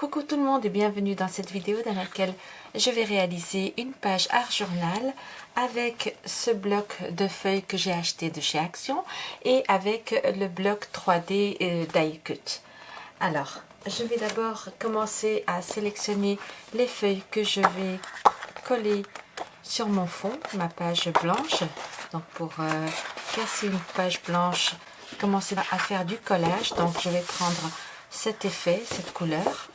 Coucou tout le monde et bienvenue dans cette vidéo dans laquelle je vais réaliser une page art journal avec ce bloc de feuilles que j'ai acheté de chez Action et avec le bloc 3D euh, d'Icut. Alors, je vais d'abord commencer à sélectionner les feuilles que je vais coller sur mon fond, ma page blanche. Donc pour euh, casser une page blanche, commencer à faire du collage. Donc je vais prendre cet effet, cette couleur.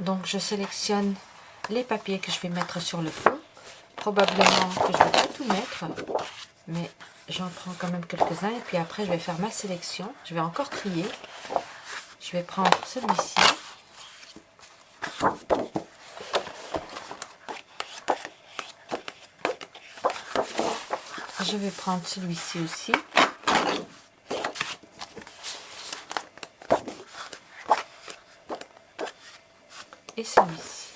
Donc je sélectionne les papiers que je vais mettre sur le fond. Probablement que je ne vais pas tout mettre, mais j'en prends quand même quelques-uns. Et puis après, je vais faire ma sélection. Je vais encore trier. Je vais prendre celui-ci. Je vais prendre celui-ci aussi. Et celui-ci.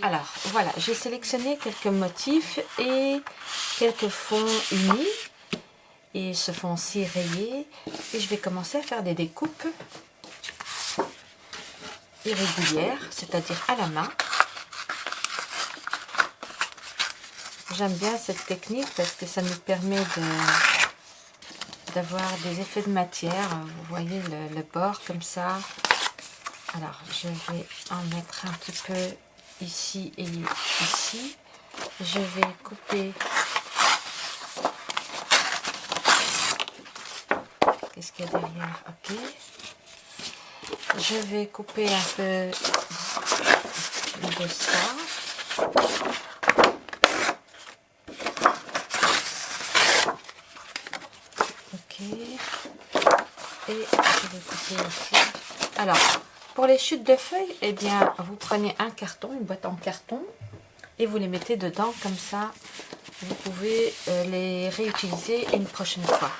Alors, voilà, j'ai sélectionné quelques motifs et quelques fonds unis. Et ce fond-ci rayé. Et je vais commencer à faire des découpes irrégulières, c'est-à-dire à la main. J'aime bien cette technique parce que ça nous permet d'avoir des effets de matière. Vous voyez le, le bord comme ça, alors, je vais en mettre un petit peu ici et ici. Je vais couper... Qu'est-ce qu'il y a derrière? Ok. Je vais couper un peu de ça. Ok. Et je vais couper aussi. Alors, pour les chutes de feuilles, eh bien, vous prenez un carton, une boîte en carton, et vous les mettez dedans, comme ça, vous pouvez euh, les réutiliser une prochaine fois.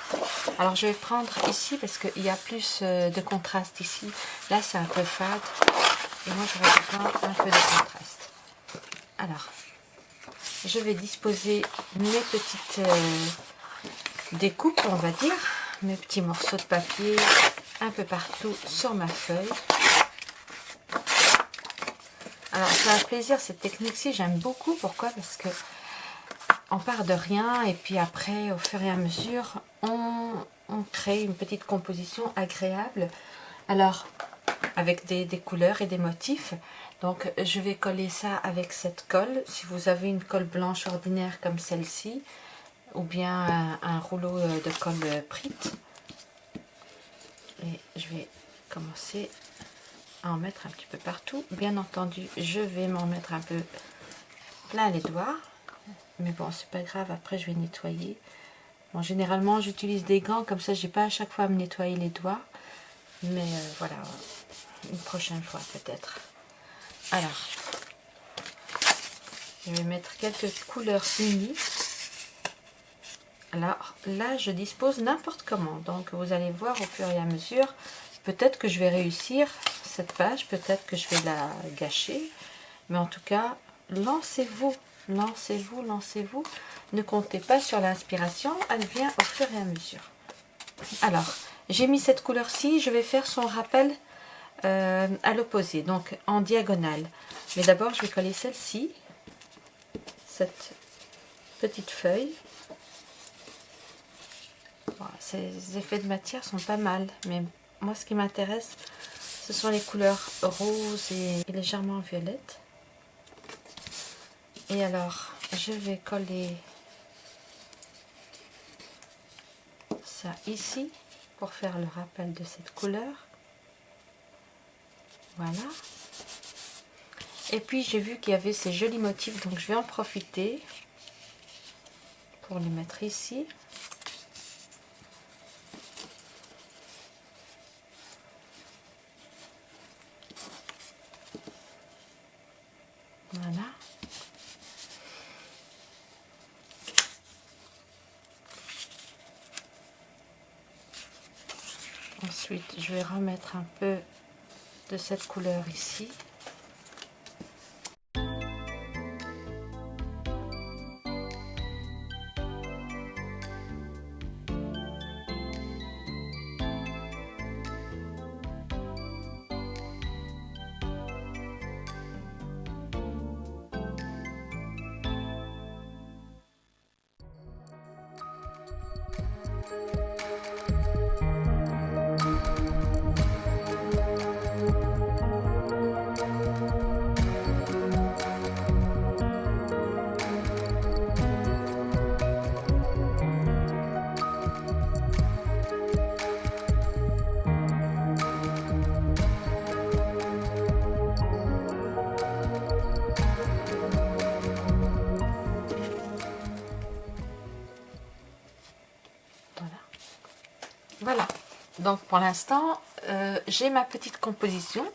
Alors, je vais prendre ici, parce qu'il y a plus euh, de contraste ici. Là, c'est un peu fade, et moi, j'aurais besoin un peu de contraste. Alors, je vais disposer mes petites euh, découpes, on va dire, mes petits morceaux de papier un peu partout sur ma feuille. Alors, c'est un plaisir cette technique-ci, j'aime beaucoup. Pourquoi? Parce que on part de rien et puis après, au fur et à mesure, on, crée une petite composition agréable. Alors, avec des, couleurs et des motifs. Donc, je vais coller ça avec cette colle. Si vous avez une colle blanche ordinaire comme celle-ci, ou bien un, rouleau de colle Prit. Et je vais commencer en mettre un petit peu partout. Bien entendu, je vais m'en mettre un peu plein les doigts. Mais bon, c'est pas grave, après je vais nettoyer. Bon, généralement, j'utilise des gants, comme ça, j'ai pas à chaque fois à me nettoyer les doigts. Mais euh, voilà, une prochaine fois peut-être. Alors, je vais mettre quelques couleurs unies. Alors là, je dispose n'importe comment. Donc, vous allez voir au fur et à mesure. Peut-être que je vais réussir cette page. Peut-être que je vais la gâcher. Mais en tout cas, lancez-vous, lancez-vous, lancez-vous. Ne comptez pas sur l'inspiration. Elle vient au fur et à mesure. Alors, j'ai mis cette couleur-ci. Je vais faire son rappel euh, à l'opposé, donc en diagonale. Mais d'abord, je vais coller celle-ci. Cette petite feuille. ces effets de matière sont pas mal, mais moi ce qui m'intéresse, ce sont les couleurs roses et légèrement violettes. Et alors, je vais coller ça ici pour faire le rappel de cette couleur. Voilà. Et puis j'ai vu qu'il y avait ces jolis motifs, donc je vais en profiter pour les mettre ici. Ensuite, je vais remettre un peu de cette couleur ici. Pour l'instant, euh, j'ai ma petite composition.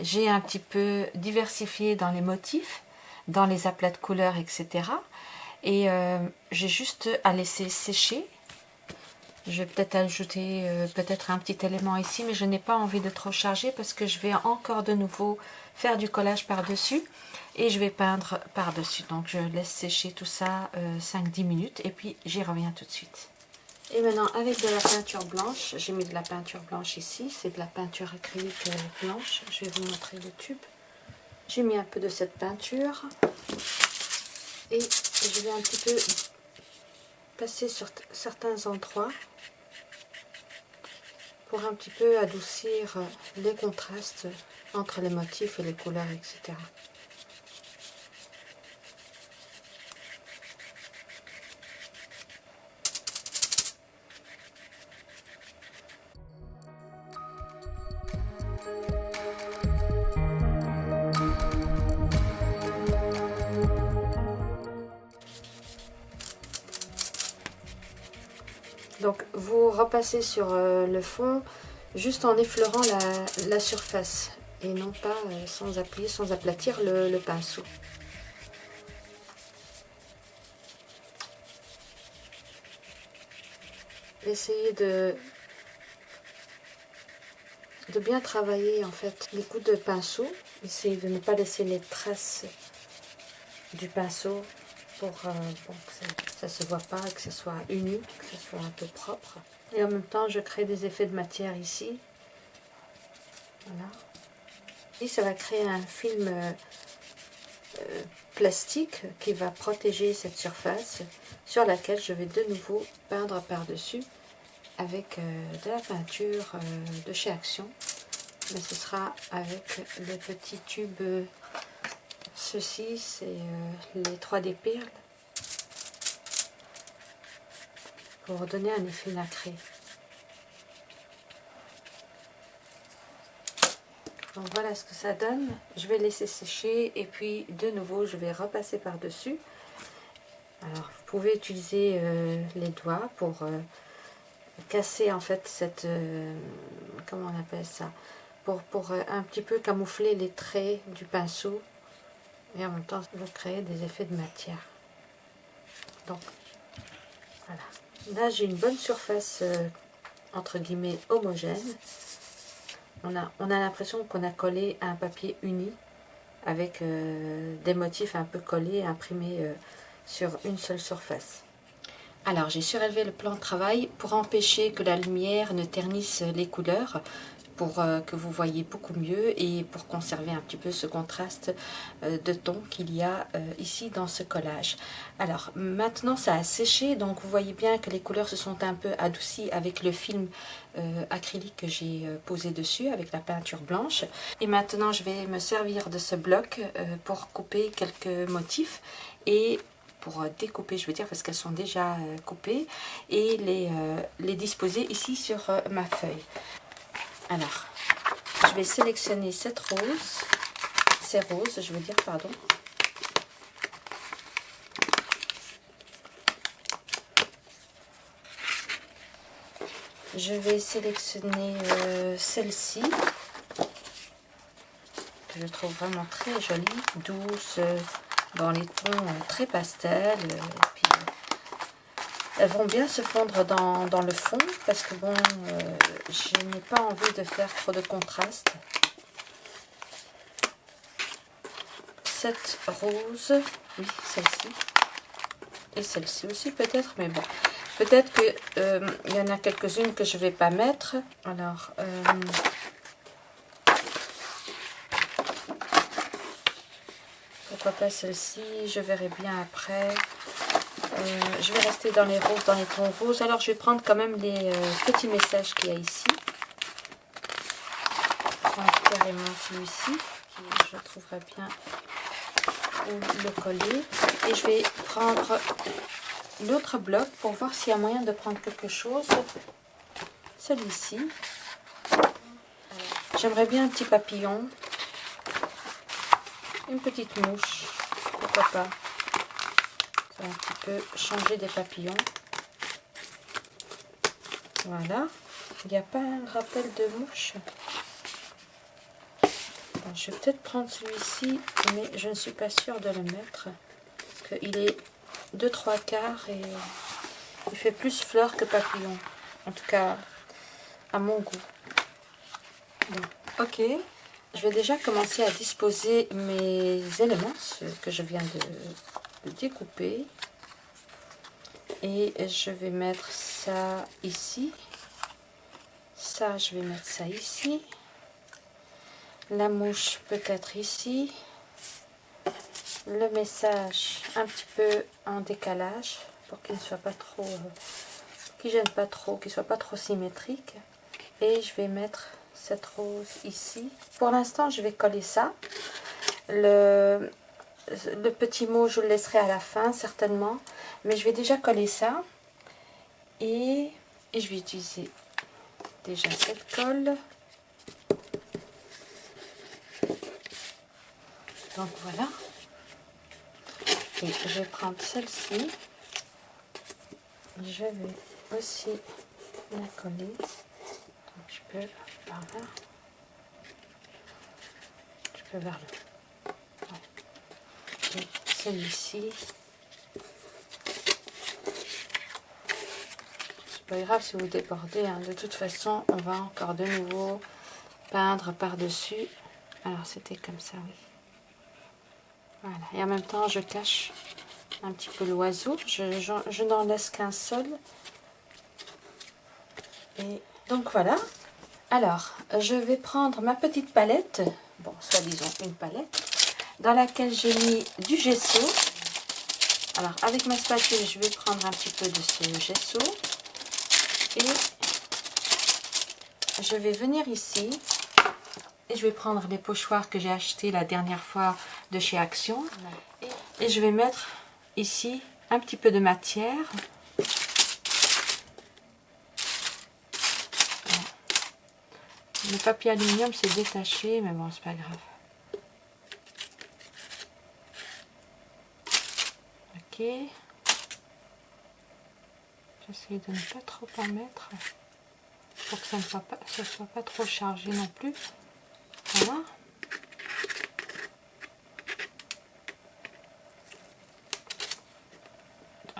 J'ai un petit peu diversifié dans les motifs, dans les aplats de couleurs, etc. Et euh, j'ai juste à laisser sécher. Je vais peut-être ajouter euh, peut-être un petit élément ici, mais je n'ai pas envie de trop charger parce que je vais encore de nouveau faire du collage par-dessus et je vais peindre par-dessus. Donc je laisse sécher tout ça 5-10 minutes et puis j'y reviens tout de suite. Et maintenant, avec de la peinture blanche, j'ai mis de la peinture blanche ici, c'est de la peinture acrylique euh, blanche. Je vais vous montrer le tube. J'ai mis un peu de cette peinture et je vais un petit peu passer sur certains endroits pour un petit peu adoucir les contrastes entre les motifs et les couleurs, etc. vous repassez sur euh, le fond juste en effleurant la, surface et non pas euh, sans appuyer, sans aplatir le, pinceau. Essayez de, de bien travailler en fait les coups de pinceau. Essayez de ne pas laisser les traces du pinceau pour, euh, ne se voit pas, que ce soit uni, que ce soit un peu propre. Et en même temps, je crée des effets de matière ici. Voilà. Et ça va créer un film euh, euh, plastique qui va protéger cette surface sur laquelle je vais de nouveau peindre par-dessus avec de la peinture de chez Action. Mais ce sera avec le petit tube Ceci, c'est euh, les 3D perles pour donner un effet nacré. Donc voilà ce que ça donne. Je vais laisser sécher et puis de nouveau je vais repasser par dessus. Alors vous pouvez utiliser euh, les doigts pour euh, casser en fait cette, comment on appelle ça, pour, pour un petit peu camoufler les traits du pinceau et en même temps vous créez des effets de matière donc voilà là j'ai une bonne surface euh, entre guillemets homogène. On a, on a l'impression qu'on a collé un papier uni avec euh, des motifs un peu collés imprimés euh, sur une seule surface. Alors j'ai surélevé le plan de travail pour empêcher que la lumière ne ternisse les couleurs pour euh, que vous voyez beaucoup mieux et pour conserver un petit peu ce contraste euh, de ton qu'il y a euh, ici dans ce collage. Alors maintenant ça a séché donc vous voyez bien que les couleurs se sont un peu adoucies avec le film acrylique que j'ai posé dessus avec la peinture blanche. Et maintenant je vais me servir de ce bloc pour couper quelques motifs et pour découper, je veux dire, parce qu'elles sont déjà coupées, et les, les disposer ici sur ma feuille. Alors, je vais sélectionner cette rose, ces roses, je veux dire, pardon. Je vais sélectionner euh, celle-ci, que je trouve vraiment très jolie, douce, dans les tons euh, très pastels. Elles vont bien se fondre dans, le fond parce que bon, euh, je n'ai pas envie de faire trop de contraste. Cette rose, oui, celle-ci. Et celle-ci aussi peut-être, mais bon. Peut-être qu'il euh, y en a quelques-unes que je ne vais pas mettre. Alors, euh, pourquoi pas celle-ci? Je verrai bien après. Euh, je vais rester dans les roses, dans les tons roses. Alors, je vais prendre quand même les euh, petits messages qu'il y a ici. carrément celui-ci, qui je trouverai bien le coller. Et je vais prendre l'autre bloc pour voir s'il y a moyen de prendre quelque chose. Celui-ci. J'aimerais bien un petit papillon. Une petite mouche. Pourquoi pas? Un petit peu changer des papillons. Voilà. Il n'y a pas un rappel de mouche? Je vais peut-être prendre celui-ci, mais je ne suis pas sûre de le mettre. Parce qu'il est 2-3 quarts et il fait plus fleur que papillon. En tout cas, à mon goût. Ok, je vais déjà commencer à disposer mes éléments, ce que je viens de, découper. Et je vais mettre ça ici. Ça, je vais mettre ça ici. La mouche peut-être ici. Le message un petit peu en décalage pour qu'il ne soit pas trop... Qui gêne pas trop, qu'il soit pas trop symétrique. Et je vais mettre cette rose ici. Pour l'instant, je vais coller ça. Le, le petit mot, je le laisserai à la fin, certainement. Mais je vais déjà coller ça. Et, je vais utiliser déjà cette colle. Donc voilà. Je vais prendre celle-ci. Je vais aussi la coller. Je peux par là. Je peux vers le. Celle-ci. C'est pas grave si vous débordez. Hein. De toute façon, on va encore de nouveau peindre par-dessus. Alors c'était comme ça, oui. Voilà. Et en même temps, je cache un petit peu l'oiseau. Je, je n'en laisse qu'un seul. Et donc voilà, alors, je vais prendre ma petite palette, bon, soit disons une palette, dans laquelle j'ai mis du gesso. Alors, avec ma spatule, je vais prendre un petit peu de ce gesso. Et je vais venir ici. Et je vais prendre les pochoirs que j'ai achetés la dernière fois de chez Action. Et je vais mettre ici un petit peu de matière Le papier aluminium s'est détaché, mais bon, c'est pas grave. J'essaie de ne pas trop en mettre pour que ça ne soit pas, soit pas trop chargé non plus. Voilà.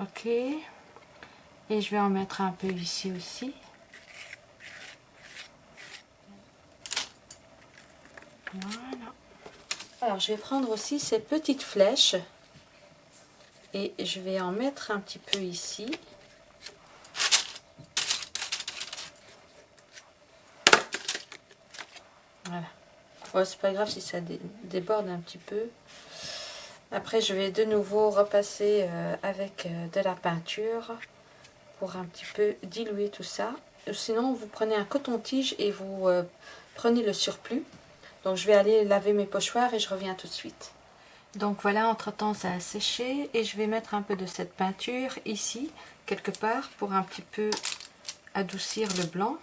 Ok. Et je vais en mettre un peu ici aussi. Voilà. Alors, je vais prendre aussi ces petites flèches et je vais en mettre un petit peu ici. Voilà. Oh, c'est pas grave si ça déborde un petit peu. Après, je vais de nouveau repasser euh, avec euh, de la peinture pour un petit peu diluer tout ça. Sinon, vous prenez un coton-tige et vous euh, prenez le surplus. Donc je vais aller laver mes pochoirs et je reviens tout de suite. Donc voilà, entre-temps ça a séché et je vais mettre un peu de cette peinture ici, quelque part, pour un petit peu adoucir le blanc.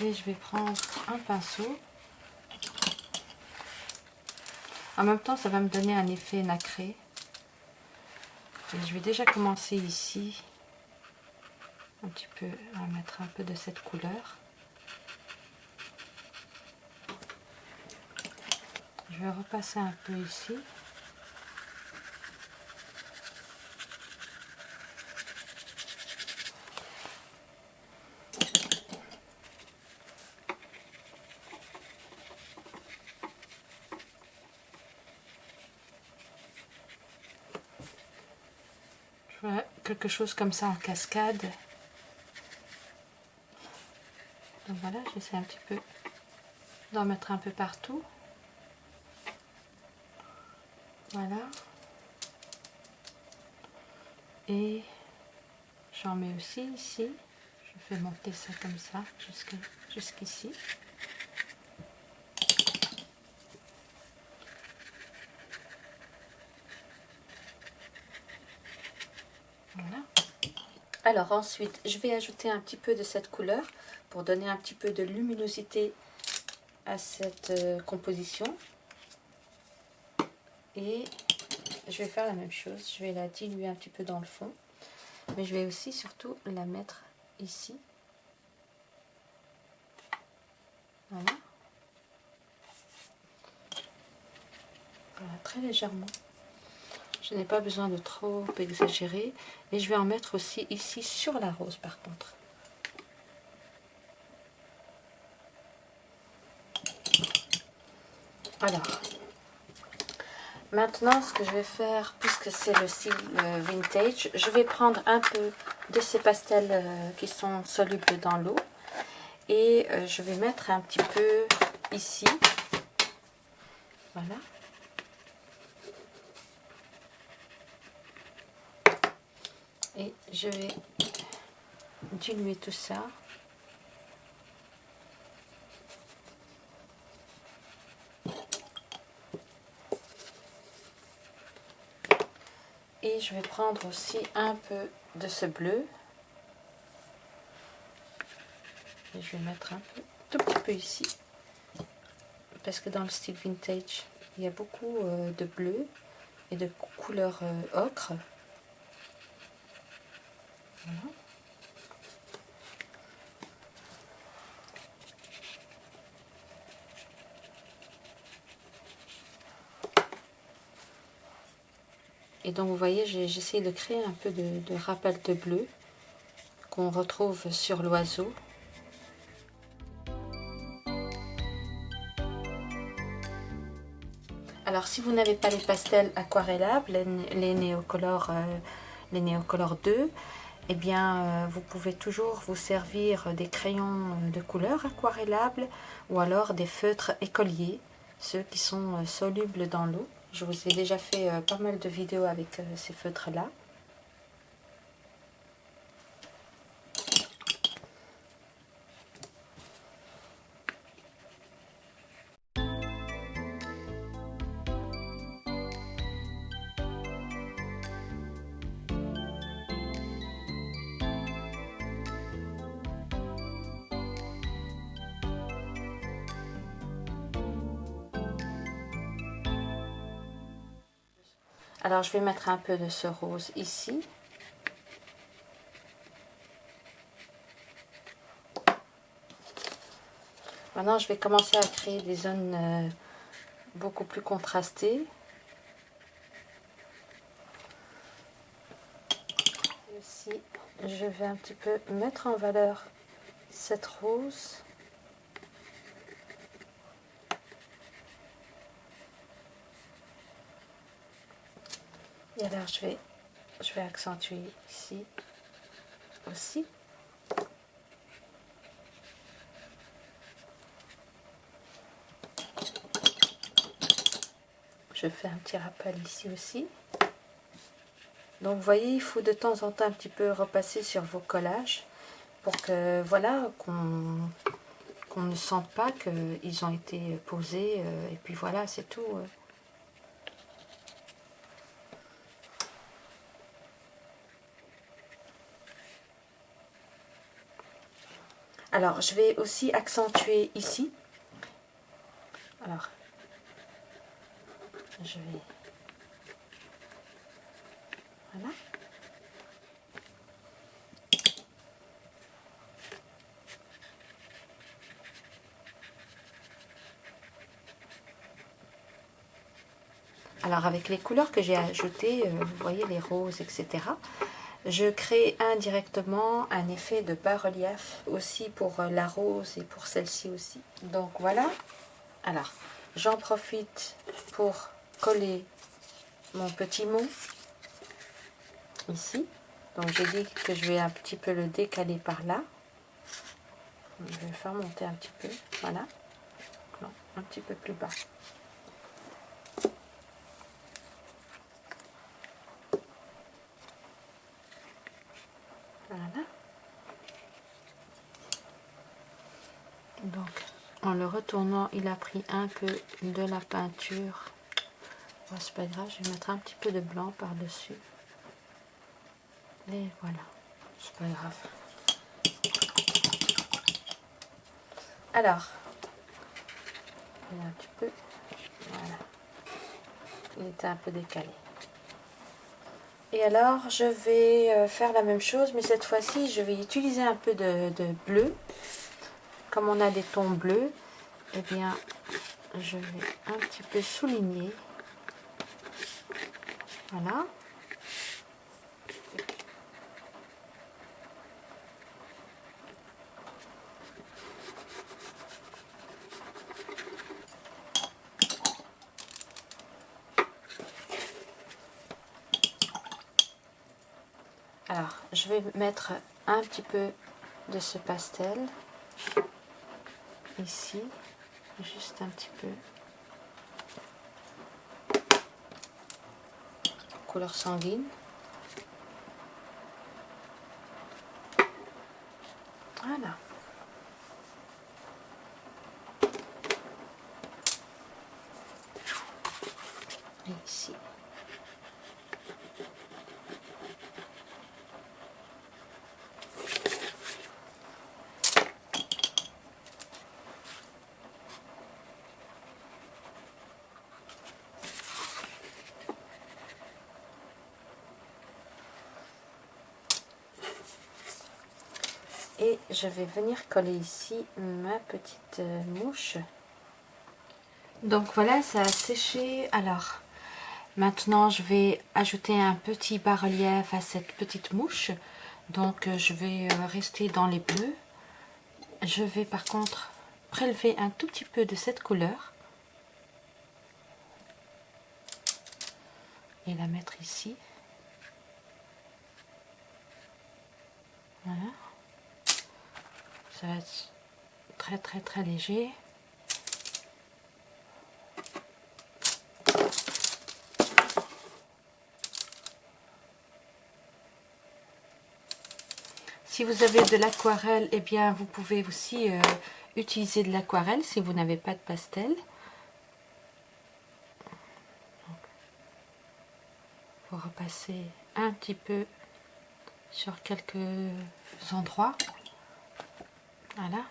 Et je vais prendre un pinceau. En même temps, ça va me donner un effet nacré. je vais déjà commencer ici, un petit peu, à mettre un peu de cette couleur. Je vais repasser un peu ici. Je quelque chose comme ça en cascade. Donc voilà, j'essaie un petit peu d'en mettre un peu partout. Voilà. Et j'en mets aussi ici. Je fais monter ça comme ça jusqu'ici. Voilà. Alors ensuite, je vais ajouter un petit peu de cette couleur pour donner un petit peu de luminosité à cette euh, composition. Je vais faire la même chose, je vais la diluer un petit peu dans le fond. Mais je vais aussi surtout la mettre ici. Voilà, très légèrement. Je n'ai pas besoin de trop exagérer. Et je vais en mettre aussi ici sur la rose par contre. Alors, maintenant ce que je vais faire, puisque c'est le style vintage, je vais prendre un peu de ces pastels euh, qui sont solubles dans l'eau. Et euh, je vais mettre un petit peu ici. Voilà. Et je vais diluer tout ça. Je vais prendre aussi un peu de ce bleu. Et je vais mettre un peu, tout petit peu ici. Parce que dans le style vintage, il y a beaucoup euh, de bleu et de couleur euh, ocre. Et donc vous voyez, j'essaie de créer un peu de, rappel de bleu qu'on retrouve sur l'oiseau. Alors si vous n'avez pas les pastels aquarellables, les, néocolores, euh, les néocolores 2, eh bien, euh, vous pouvez toujours vous servir des crayons de couleur aquarellables ou alors des feutres écoliers, ceux qui sont euh, solubles dans l'eau. Je vous ai déjà fait euh, pas mal de vidéos avec ces feutres-là. Alors je vais mettre un peu de ce rose ici. Maintenant je vais commencer à créer des zones euh, beaucoup plus contrastées. Ici je vais un petit peu mettre en valeur cette rose. Et alors je vais, je vais accentuer ici aussi. Je fais un petit rappel ici aussi. Donc vous voyez, il faut de temps en temps un petit peu repasser sur vos collages pour que voilà qu'on ne sente pas qu'ils ont été posés euh, et puis voilà c'est tout. Euh. Alors, je vais aussi accentuer ici. Alors, je vais... Voilà. Alors avec les couleurs que j'ai ajoutées, euh, vous voyez les roses, etc je crée indirectement un effet de bas-relief aussi pour euh, la rose et pour celle-ci aussi. Donc voilà. Alors, j'en profite pour coller mon petit mot ici. Donc j'ai dit que je vais un petit peu le décaler par là. Je vais le faire monter un petit peu. Voilà. Un petit peu plus bas. Donc, en le retournant, il a pris un peu de la peinture. C'est pas grave, je vais mettre un petit peu de blanc par-dessus. Et voilà, c'est pas grave. Alors, un petit peu, voilà. Il était un peu décalé. Et alors, je vais euh, faire la même chose, mais cette fois-ci, je vais utiliser un peu de, bleu. Comme on a des tons bleus, eh bien, je vais un petit peu souligner. Voilà. Alors, je vais mettre un petit peu de ce pastel ici, juste un petit peu. Couleur sanguine. Voilà. Et ici. et je vais venir coller ici ma petite euh, mouche. Donc voilà ça a séché. Alors maintenant je vais ajouter un petit bas-relief à cette petite mouche. Donc euh, je vais euh, rester dans les bleus. Je vais par contre prélever un tout petit peu de cette couleur. Et la mettre ici. Voilà ça va être très très très léger. Si vous avez de l'aquarelle et eh bien vous pouvez aussi euh, utiliser de l'aquarelle si vous n'avez pas de pastel. Pour repasser un petit peu sur quelques endroits voilà.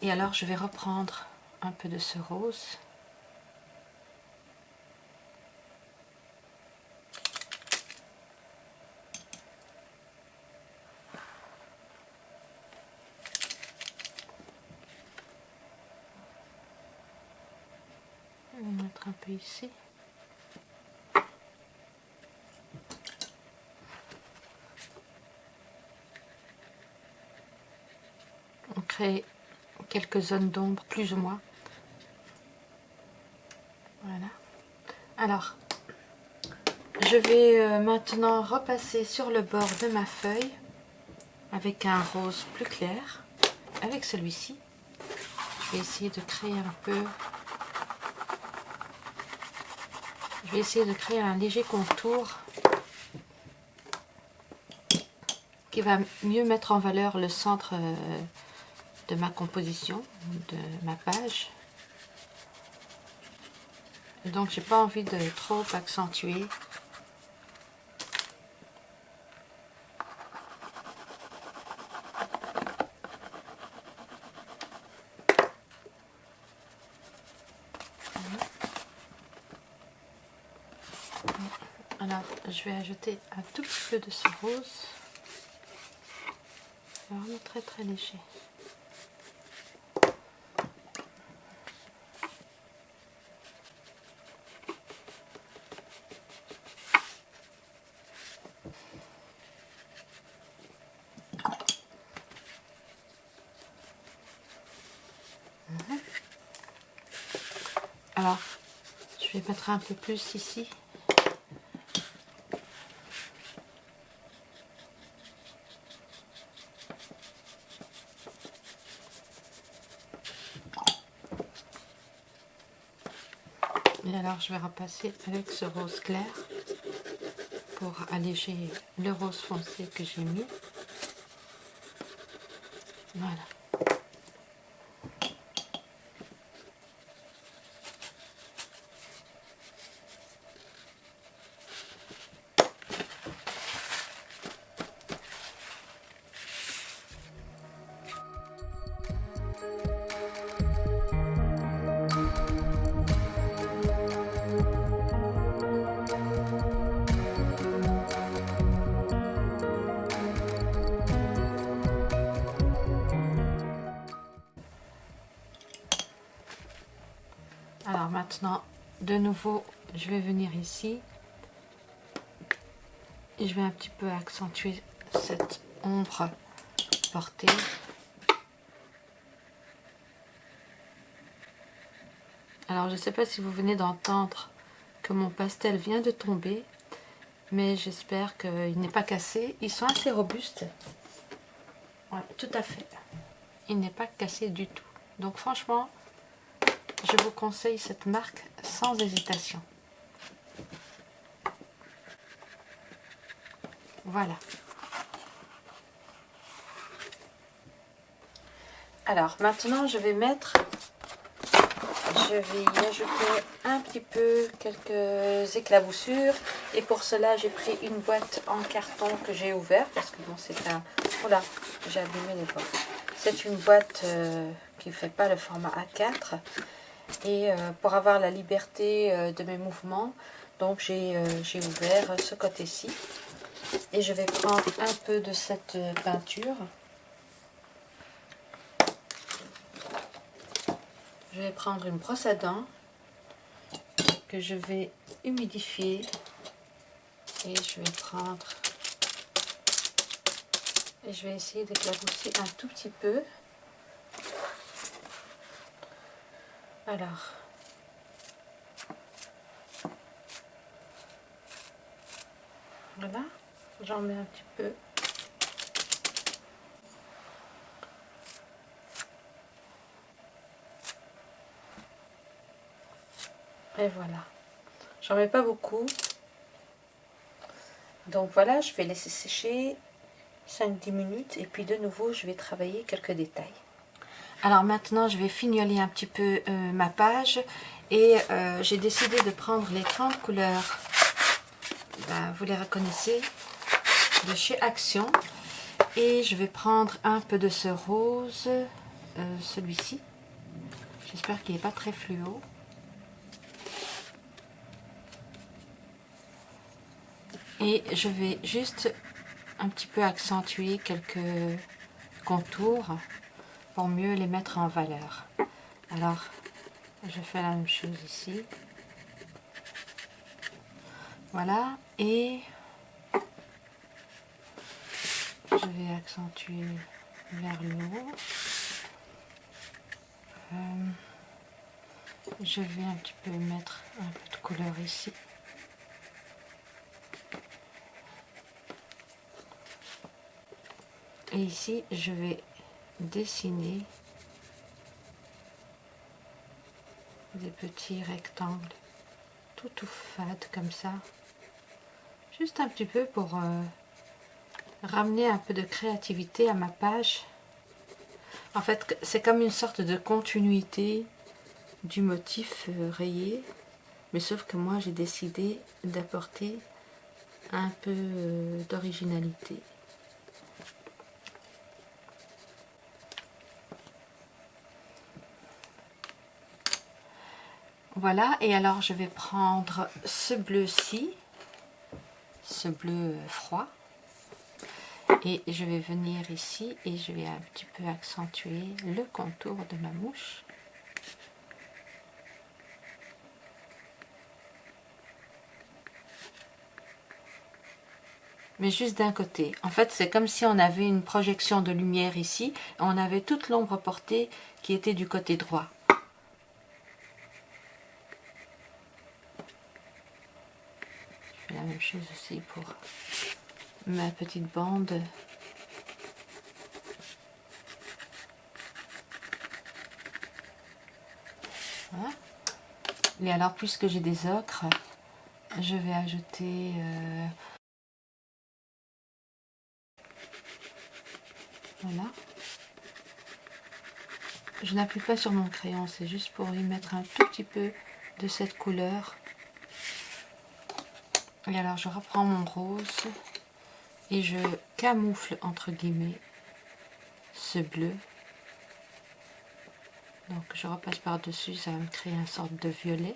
Et alors, je vais reprendre un peu de ce rose. Mettre un peu ici. Quelques zones d'ombre, plus ou moins. Voilà. Alors, je vais euh, maintenant repasser sur le bord de ma feuille avec un rose plus clair, avec celui-ci. Je vais essayer de créer un peu... Je vais essayer de créer un léger contour qui va mieux mettre en valeur le centre euh, de ma composition, de ma page. donc j'ai pas envie de trop accentuer. Alors je vais ajouter un tout petit peu de ce rose. Vraiment très très léger. Alors, je vais mettre un peu plus ici. Et alors, je vais repasser avec ce rose clair pour alléger le rose foncé que j'ai mis. Voilà. Nouveau, je vais venir ici. Et je vais un petit peu accentuer cette ombre portée. Alors, je ne sais pas si vous venez d'entendre que mon pastel vient de tomber. Mais j'espère qu'il n'est pas cassé. Ils sont assez robustes. Tout à fait. Il n'est pas cassé du tout. Donc franchement, je vous conseille cette marque sans hésitation. Voilà. Alors maintenant je vais mettre je vais y ajouter un petit peu quelques éclaboussures et pour cela j'ai pris une boîte en carton que j'ai ouvert parce que bon c'est un voilà j'ai abîmé les boîtes c'est une boîte euh, qui ne fait pas le format A4 et euh, pour avoir la liberté euh, de mes mouvements donc j'ai ouvert ce côté-ci. Et je vais prendre un peu de cette peinture. Je vais prendre une brosse à dents que je vais humidifier. Et je vais prendre et je vais essayer d'éclabousser un tout petit peu alors. Voilà j'en mets un petit peu. Et voilà. J'en mets pas beaucoup. Donc voilà je vais laisser sécher 5-10 minutes et puis de nouveau je vais travailler quelques détails alors maintenant je vais fignoler un petit peu euh, ma page et euh, j'ai décidé de prendre les 30 couleurs ben, vous les reconnaissez de chez Action. Et je vais prendre un peu de ce rose euh, celui-ci. J'espère qu'il n'est pas très fluo. Et je vais juste un petit peu accentuer quelques contours mieux les mettre en valeur. Alors je fais la même chose ici. Voilà et je vais accentuer vers le haut. Euh, je vais un petit peu mettre un peu de couleur ici. Et ici je vais dessiner des petits rectangles tout tout fade comme ça. Juste un petit peu pour euh, ramener un peu de créativité à ma page. En fait c'est comme une sorte de continuité du motif euh, rayé. Mais sauf que moi j'ai décidé d'apporter un peu euh, d'originalité Voilà, et alors je vais prendre ce bleu-ci, ce bleu froid, et je vais venir ici et je vais un petit peu accentuer le contour de ma mouche. mais juste d'un côté. En fait, c'est comme si on avait une projection de lumière ici, on avait toute l'ombre portée qui était du côté droit. la même chose aussi pour ma petite bande. Voilà. Et alors, puisque j'ai des ocres, je vais ajouter... Euh, voilà. Je n'appuie pas sur mon crayon, c'est juste pour y mettre un tout petit peu de cette couleur. Et alors je reprends mon rose et je camoufle entre guillemets ce bleu. Donc je repasse par dessus, ça va me créer une sorte de violet.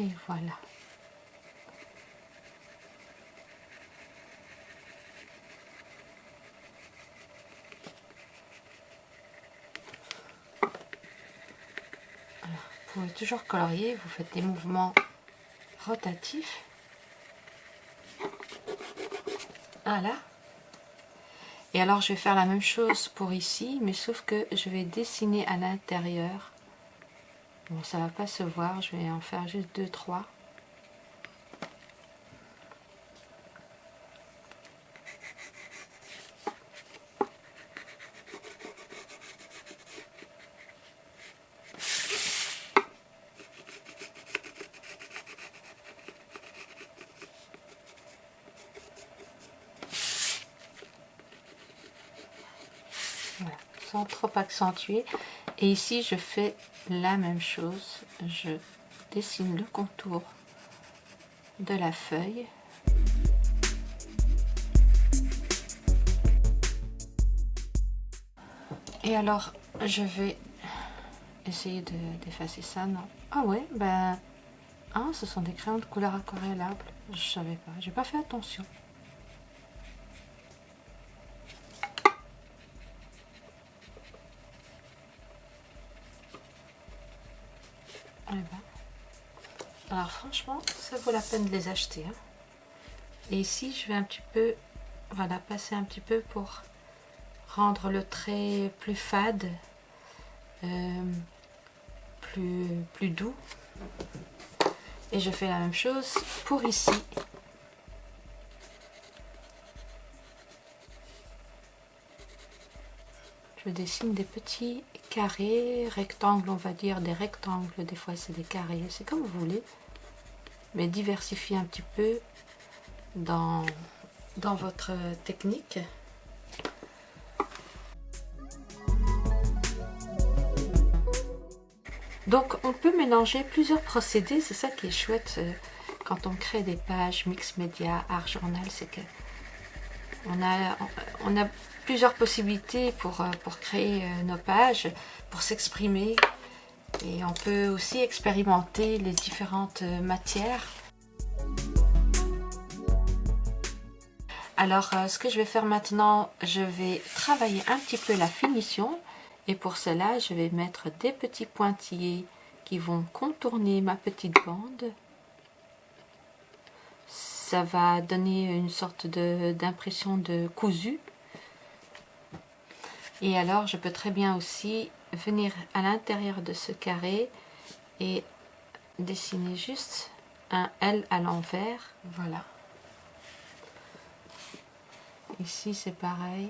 Et voilà. toujours colorié, vous faites des mouvements rotatifs. Ah, voilà. Et alors je vais faire la même chose pour ici, mais sauf que je vais dessiner à l'intérieur. Bon, ça va pas se voir, je vais en faire juste 2-3. accentuée. Et ici, je fais la même chose. Je dessine le contour de la feuille. Et alors, je vais essayer d'effacer ça. Non? Ah ouais, ben... Ah, ce sont des crayons de couleur aquarellable. Je savais pas, j'ai pas fait attention. Alors franchement, ça vaut la peine de les acheter. Hein. Et ici, je vais un petit peu, voilà, passer un petit peu pour rendre le trait plus fade, euh, plus, plus doux. Et je fais la même chose pour ici. Je dessine des petits carrés, rectangles, on va dire, des rectangles, des fois c'est des carrés, c'est comme vous voulez. Mais diversifiez un petit peu dans, votre technique. Donc on peut mélanger plusieurs procédés, c'est ça qui est chouette euh, quand on crée des pages mix média, art journal, c'est que on a, plusieurs possibilités pour, euh, créer euh, nos pages, pour s'exprimer. Et on peut aussi expérimenter les différentes euh, matières. Alors, ce que je vais faire maintenant, je vais travailler un petit peu la finition. Et pour cela, je vais mettre des petits pointillés qui vont contourner ma petite bande. Ça va donner une sorte d'impression de cousu. Et alors, je peux très bien aussi venir à l'intérieur de ce carré et dessiner juste un L à l'envers. Voilà. Ici, c'est pareil.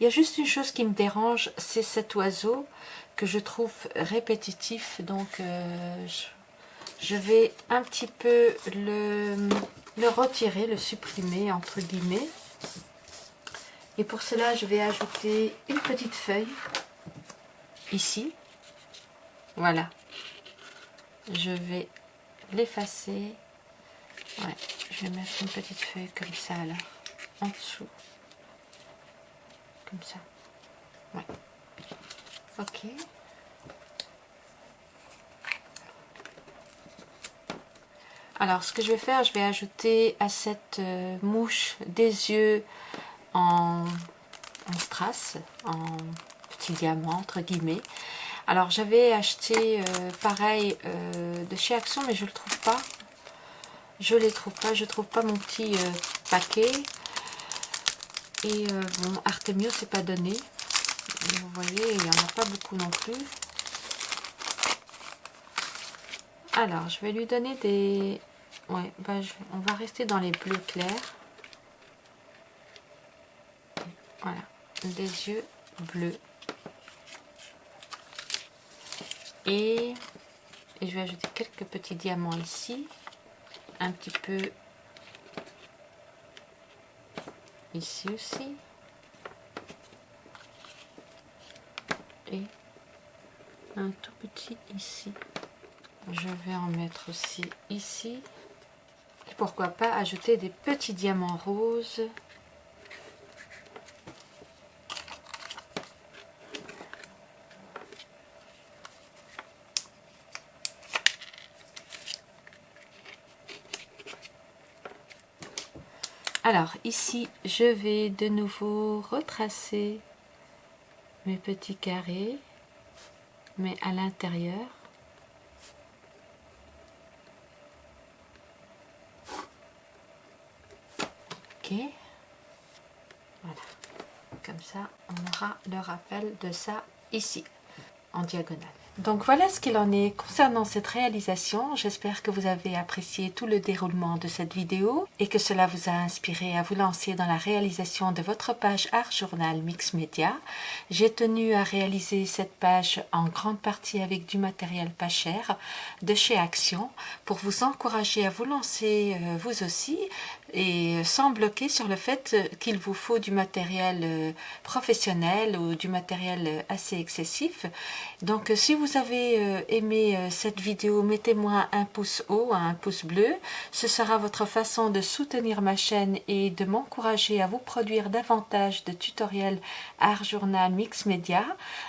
Il y a juste une chose qui me dérange, c'est cet oiseau que je trouve répétitif. Donc, euh, je, vais un petit peu le, le retirer, le supprimer, entre guillemets. Et pour cela, je vais ajouter une petite feuille ici. Voilà. Je vais l'effacer. Je vais mettre une petite feuille comme ça là, en dessous. Comme ça. Ok. Alors, ce que je vais faire, je vais ajouter à cette euh, mouche des yeux en, strass, en entre guillemets. Alors j'avais acheté euh, pareil euh, de chez Action mais je le trouve pas. Je les trouve pas, je trouve pas mon petit euh, paquet. Et bon, Artemio c'est pas donné. vous voyez, il n'y en a pas beaucoup non plus. Alors, je vais lui donner des... Ouais, bah, on va rester dans les bleus clairs. Voilà, des yeux bleus. Et, je vais ajouter quelques petits diamants ici. Un petit peu ici aussi. Et un tout petit ici. Je vais en mettre aussi ici. Et pourquoi pas ajouter des petits diamants roses Alors ici, je vais de nouveau retracer mes petits carrés, mais à l'intérieur. Ok. Voilà. Comme ça, on aura le rappel de ça ici, en diagonale. Donc voilà ce qu'il en est concernant cette réalisation. J'espère que vous avez apprécié tout le déroulement de cette vidéo et que cela vous a inspiré à vous lancer dans la réalisation de votre page Art Journal Mix Media. J'ai tenu à réaliser cette page en grande partie avec du matériel pas cher de chez Action pour vous encourager à vous lancer euh, vous aussi et sans bloquer sur le fait qu'il vous faut du matériel euh, professionnel ou du matériel euh, assez excessif. Donc si vous avez euh, aimé cette vidéo, mettez-moi un pouce haut, un pouce bleu. Ce sera votre façon de soutenir ma chaîne et de m'encourager à vous produire davantage de tutoriels Art Journal Mix Media.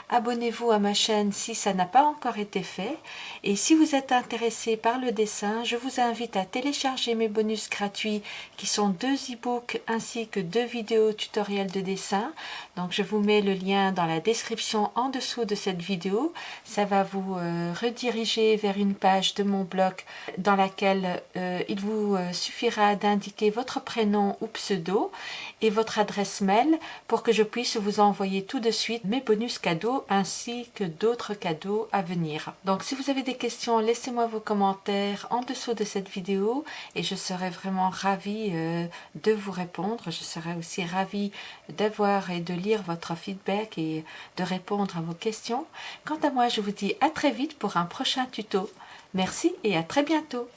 Abonnez-vous à ma chaîne si ça n'a pas encore été fait. Et si vous êtes intéressé par le dessin, je vous invite à télécharger mes bonus gratuits qui sont deux e-books ainsi que deux vidéos tutoriels de dessin. Donc je vous mets le lien dans la description en dessous de cette vidéo. Ça va vous euh, rediriger vers une page de mon blog dans laquelle euh, il vous euh, suffira d'indiquer votre prénom ou pseudo et votre adresse mail pour que je puisse vous envoyer tout de suite mes bonus cadeaux ainsi que d'autres cadeaux à venir. Donc si vous avez des questions, laissez-moi vos commentaires en dessous de cette vidéo et je serai vraiment ravie euh, de vous répondre. Je serai aussi ravie d'avoir et de lire votre feedback et de répondre à vos questions. Quant à moi, je vous dis à très vite pour un prochain tuto. Merci et à très bientôt.